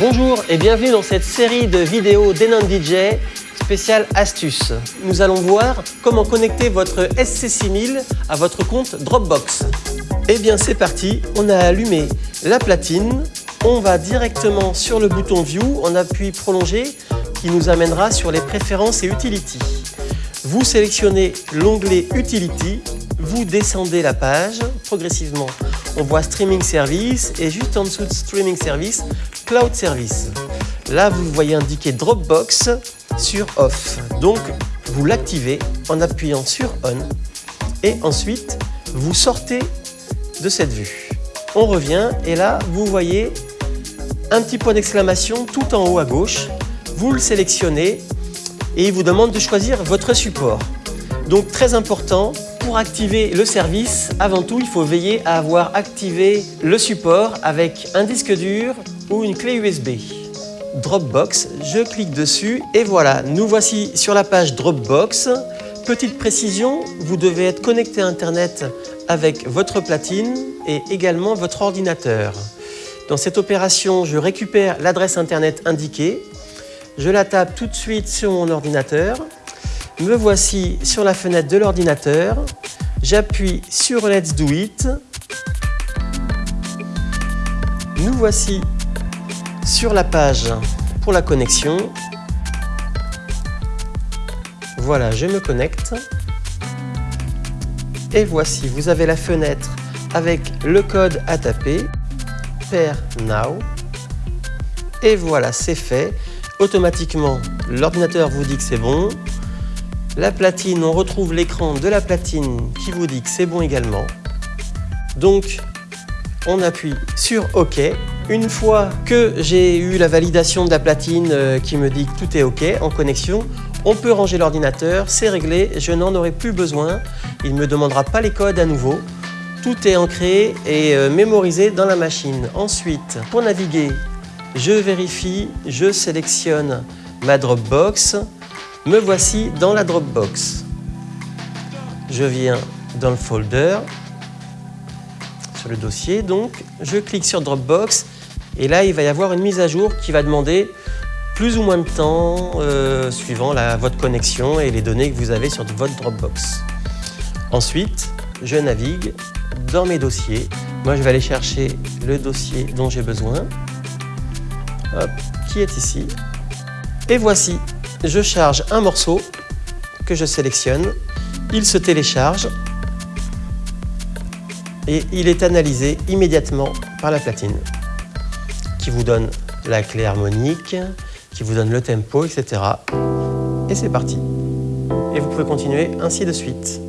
Bonjour et bienvenue dans cette série de vidéos d'Enon DJ spéciale astuces. Nous allons voir comment connecter votre SC6000 à votre compte Dropbox. Eh bien c'est parti, on a allumé la platine, on va directement sur le bouton View, on appuie Prolonger qui nous amènera sur les préférences et Utility. Vous sélectionnez l'onglet Utility, vous descendez la page progressivement. On voit Streaming Service et juste en dessous de Streaming Service, Cloud Service. Là, vous voyez indiquer Dropbox sur Off. Donc, vous l'activez en appuyant sur On et ensuite, vous sortez de cette vue. On revient et là, vous voyez un petit point d'exclamation tout en haut à gauche. Vous le sélectionnez et il vous demande de choisir votre support. Donc très important, pour activer le service, avant tout, il faut veiller à avoir activé le support avec un disque dur ou une clé USB. Dropbox, je clique dessus et voilà, nous voici sur la page Dropbox. Petite précision, vous devez être connecté à Internet avec votre platine et également votre ordinateur. Dans cette opération, je récupère l'adresse Internet indiquée, je la tape tout de suite sur mon ordinateur, me voici sur la fenêtre de l'ordinateur, j'appuie sur Let's Do It, nous voici sur la page pour la connexion. Voilà, je me connecte. Et voici, vous avez la fenêtre avec le code à taper, Pair Now. Et voilà, c'est fait. Automatiquement, l'ordinateur vous dit que c'est bon. La platine, on retrouve l'écran de la platine qui vous dit que c'est bon également. Donc, on appuie sur OK. Une fois que j'ai eu la validation de la platine euh, qui me dit que tout est OK en connexion, on peut ranger l'ordinateur, c'est réglé, je n'en aurai plus besoin. Il ne me demandera pas les codes à nouveau. Tout est ancré et euh, mémorisé dans la machine. Ensuite, pour naviguer, je vérifie, je sélectionne ma Dropbox. Me voici dans la Dropbox. Je viens dans le folder, sur le dossier donc, je clique sur Dropbox et là il va y avoir une mise à jour qui va demander plus ou moins de temps euh, suivant votre connexion et les données que vous avez sur votre Dropbox. Ensuite, je navigue dans mes dossiers. Moi, je vais aller chercher le dossier dont j'ai besoin, Hop, qui est ici? Et voici, je charge un morceau que je sélectionne. Il se télécharge et il est analysé immédiatement par la platine qui vous donne la clé harmonique, qui vous donne le tempo, etc. Et c'est parti. Et vous pouvez continuer ainsi de suite.